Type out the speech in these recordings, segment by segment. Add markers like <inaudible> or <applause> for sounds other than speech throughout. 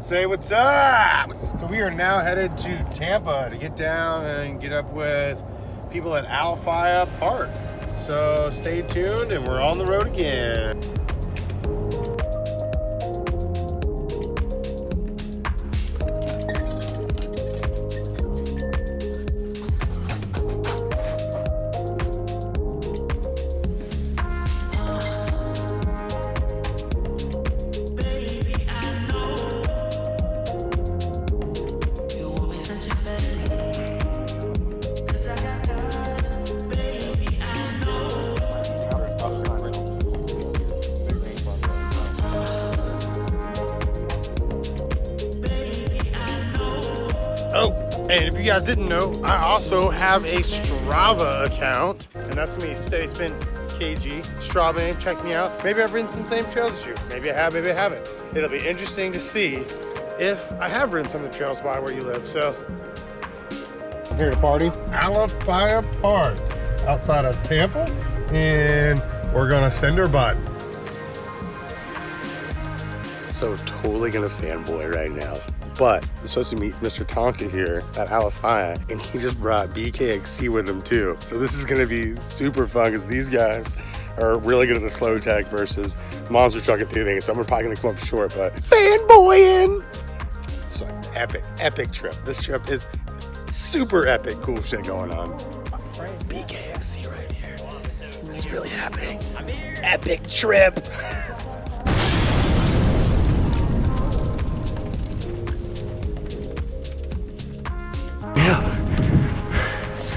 Say what's up. So we are now headed to Tampa to get down and get up with people at Alafia Park. So stay tuned and we're on the road again. And if you guys didn't know, I also have a Strava account, and that's me, Steady KG. Strava name, check me out. Maybe I've ridden some same trails as you. Maybe I have, maybe I haven't. It'll be interesting to see if I have ridden some of the trails by where you live. So, here to party, Alafia Park, outside of Tampa, and we're gonna send her butt. So totally gonna fanboy right now. But I'm supposed to meet Mr. Tonka here at Alafia, and he just brought BKXC with him too. So this is gonna be super fun because these guys are really good at the slow tech versus monster truck and things. So I'm probably gonna come up short, but fanboying. So epic, epic trip. This trip is super epic, cool shit going on. It's BKXC right here. This is really happening. Epic trip. <laughs>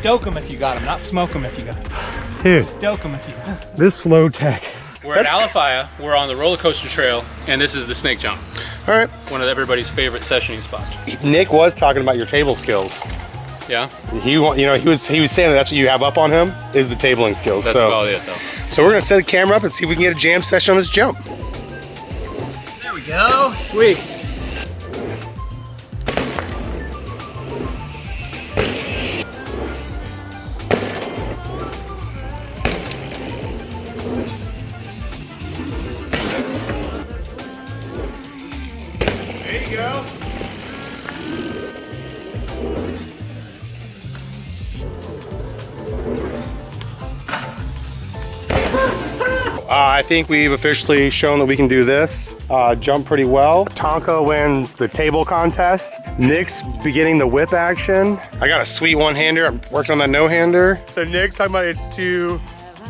Stoke them if you got them, not smoke them if you got them. Dude, Stoke them if you got this slow tech. We're at That's- Alafia. We're on the roller coaster trail, and this is the snake jump, All right. one of everybody's favorite sessioning spots. Nick was talking about your table skills. Yeah, He, you know, he was he was saying that that's what you have up on him is the tabling skills. that's so, about it though. so we're gonna set the camera up and see if we can get a jam session on this jump. There we go. Sweet. Uh, I think we've officially shown that we can do this. Uh, jump pretty well. Tonka wins the table contest. Nick's beginning the whip action. I got a sweet one-hander. I'm working on that no-hander. So Nick's talking about it's too,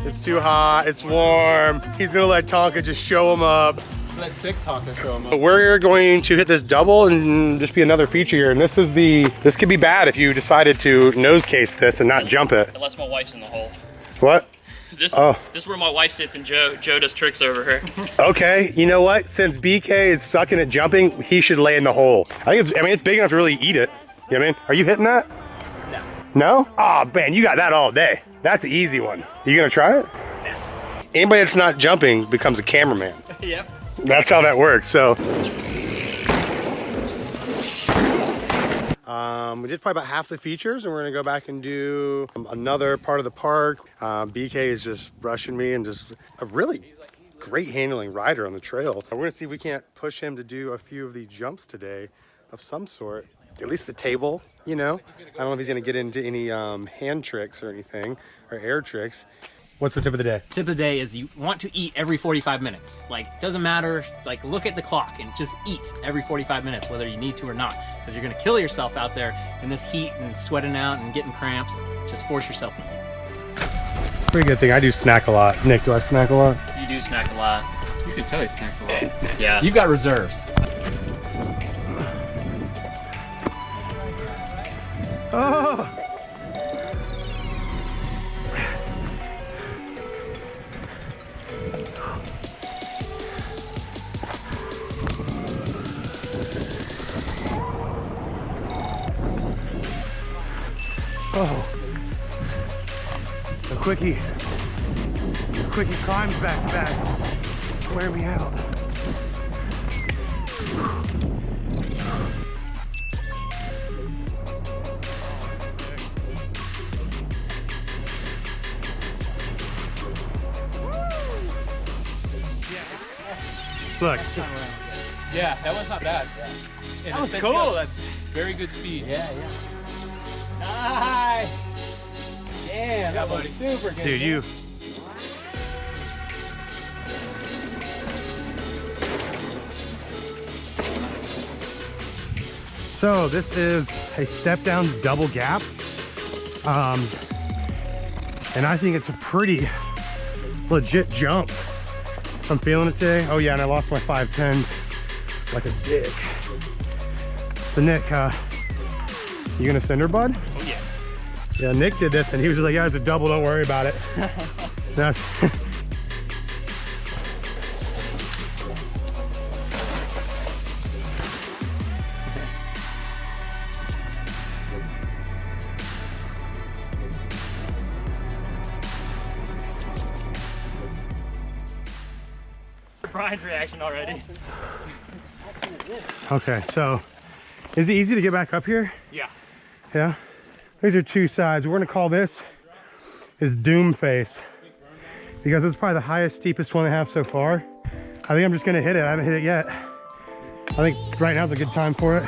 it's too hot, it's warm. He's gonna let Tonka just show him up. Let sick Tonka show him But We're going to hit this double and just be another feature here. And this is the, this could be bad if you decided to nose case this and not jump it. Unless my wife's in the hole. What? <laughs> This Oh. this is where my wife sits and Joe Joe does tricks over her. <laughs> Okay, you know what? Since BK is sucking at jumping, he should lay in the hole. I think it's, I mean, it's big enough to really eat it. You know what I mean? Are you hitting that? No. No? Oh, man, you got that all day. That's an easy one. You gonna try it? Anybody that's not jumping becomes a cameraman. <laughs> yep. That's how that works. So, um, we did probably about half the features, and we're gonna go back and do um, another part of the park. Um, BK is just brushing me and just a really great handling rider on the trail. We're gonna see if we can't push him to do a few of the jumps today of some sort. At least the table, you know. I don't know if he's gonna get into any um, hand tricks or anything or air tricks. What's the tip of the day? Tip of the day is you want to eat every 45 minutes. Like, doesn't matter. Like, look at the clock and just eat every 45 minutes, whether you need to or not. Because you're going to kill yourself out there in this heat and sweating out and getting cramps. Just force yourself to eat. Pretty good thing. I do snack a lot. Nick, do I snack a lot? You do snack a lot. You can tell he snacks a lot. <laughs> Yeah. You've got reserves. Oh. Oh. The quickie. The quickie climbs back back. Wear me out. Look, Yeah, that was not bad. Yeah. That was cool. Very good speed. Yeah, yeah. Ah. Nice. Damn, that was buddy. super good. Dude, you. So this is a step down double gap. Um, and I think it's a pretty legit jump. I'm feeling it today. Oh yeah, and I lost my 510s like a dick. So Nick, uh, you gonna send her, bud? Oh yeah. Yeah, Nick did this and he was like, yeah, it's a double, don't worry about it. <laughs> That's Brian's reaction already. okay. So is it easy to get back up here? Yeah. Yeah. These are two sides. We're gonna call this is Doom Face because it's probably the highest, steepest one I have so far. I think I'm just gonna hit it. I haven't hit it yet. I think right now's a good time for it.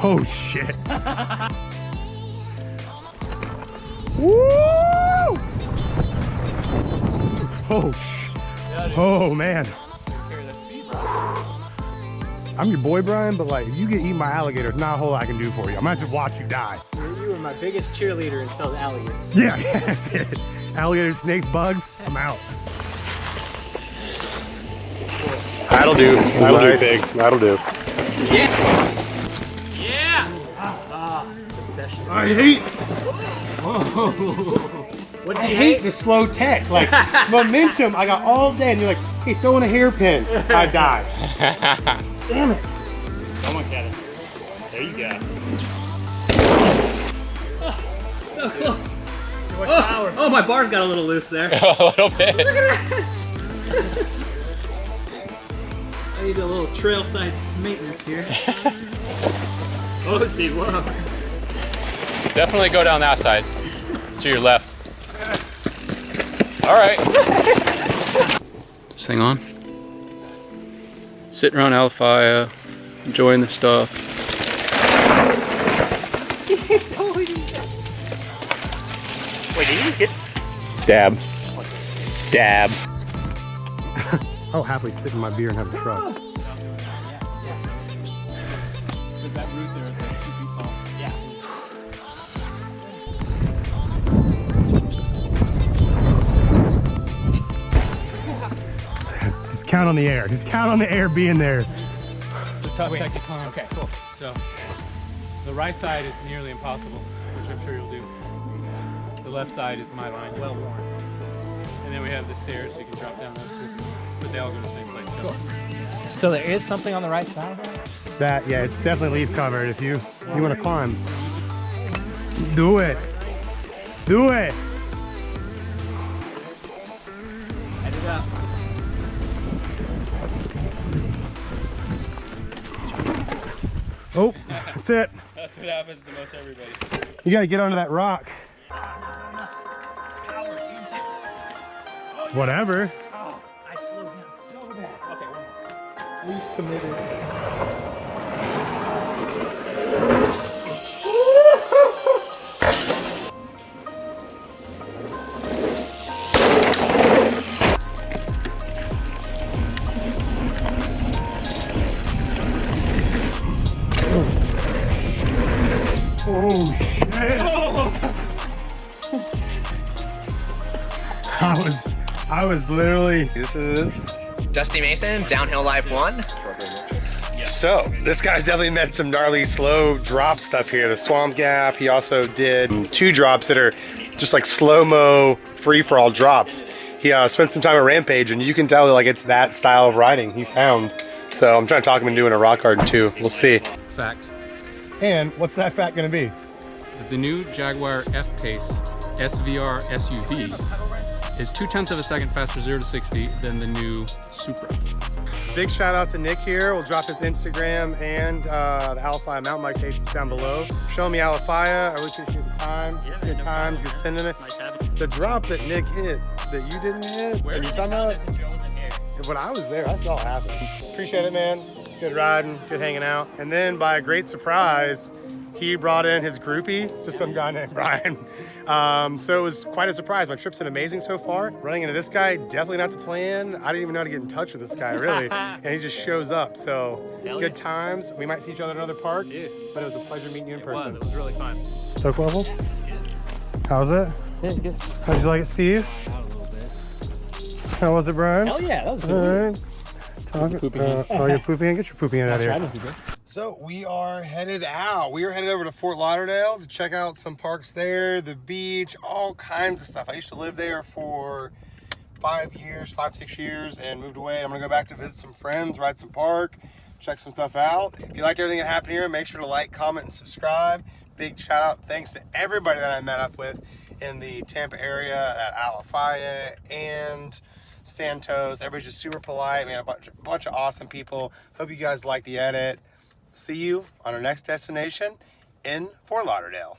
Oh shit. <laughs> Woo! Oh, sh- oh man. I'm your boy, Brian, but like, if you get eaten by alligators, not a whole lot I can do for you. I'm gonna have to watch you die. You were my biggest cheerleader until the alligator. Yeah, yeah, <laughs> that's it. Alligators, snakes, bugs, I'm out. That'll do. That'll Nice. do, pig. That'll do. Yeah! yeah I hate, What I hate the slow tech. Like, <laughs> momentum, I got all day, and you're like, hey, throwing a hairpin. I die. <laughs> Damn it. Come on, Kevin. There you go. <laughs> So close. Oh, oh, my bar's got a little loose there. <laughs> a little bit. I need a little trail side maintenance here. <laughs> oh, Steve, whoa. Definitely go down that side. To your left. All right. this thing on. Sitting around Alafia, enjoying the stuff. Wait, did you just get? Dab. Dab. <laughs> I'll happily sit in my beer and have a truck. Count on the air. Just count on the air being there. The tough tech to climb. Okay, cool. So the right side is nearly impossible, which I'm sure you'll do. The left side is my line, well worn. And then we have the stairs, so you can drop down those two. But they all go to the same place. So. So there is something on the right side. That, yeah, it's definitely leaf covered. If you you want to climb, do it. Do it. Oh, that's it. That's what happens to most everybody. You gotta get onto that rock. Whatever. Oh, I slowed down so bad. Okay, one more. Least committed. Oh shit. I was I was literally This is. Dusty Mason, Downhill Life 1. So, this guy's definitely met some gnarly slow drop stuff here. The Swamp Gap. He also did two drops that are just like slow-mo free-for-all drops. He uh, spent some time at Rampage, and you can tell like it's that style of riding he found. So I'm trying to talk him into doing a rock garden too. We'll see. Fact. And what's that fat gonna be? The new Jaguar F-Pace SVR SUV is two tenths of a second faster 0 to 60 than the new Supra. Big shout out to Nick here. We'll drop his Instagram and uh, the Alafia mountain bike page down below. Show me Alafia. I really appreciate the time. it's good times. Good sending it. Nice. The drop that Nick hit that you didn't hit. Where are you did talking about? find it? Wasn't here. when I was there, I saw it happen. Appreciate it, man. It's good riding, good hanging out. And then by a great surprise, he brought in his groupie, just some guy named <laughs> Brian. Um, so it was quite a surprise. My trip's been amazing so far. Running into this guy, definitely not the plan. I didn't even know how to get in touch with this guy, really. <laughs> and he just shows up. So Hell good yeah. times. We might see each other at another park. Dude. But it was a pleasure meeting you in person. It was really fun. Stoke level? How was it? Yeah, good. How'd you like it, Steve? Out a little bit. How was it, Brian? Hell yeah, that was All good. right. Talk, pooping uh, oh, you're pooping in? Get your pooping in out of here. So we are headed out. We are headed over to Fort Lauderdale to check out some parks there, the beach, all kinds of stuff. I used to live there for five years, five, six years, and moved away. I'm gonna go back to visit some friends, ride some park, check some stuff out. If you liked everything that happened here, make sure to like, comment, and subscribe. Big shout out, thanks to everybody that I met up with in the Tampa area at Alafia and Santos. Everybody's just super polite. Had a bunch, bunch of awesome people. Hope you guys like the edit. See you on our next destination in Fort Lauderdale.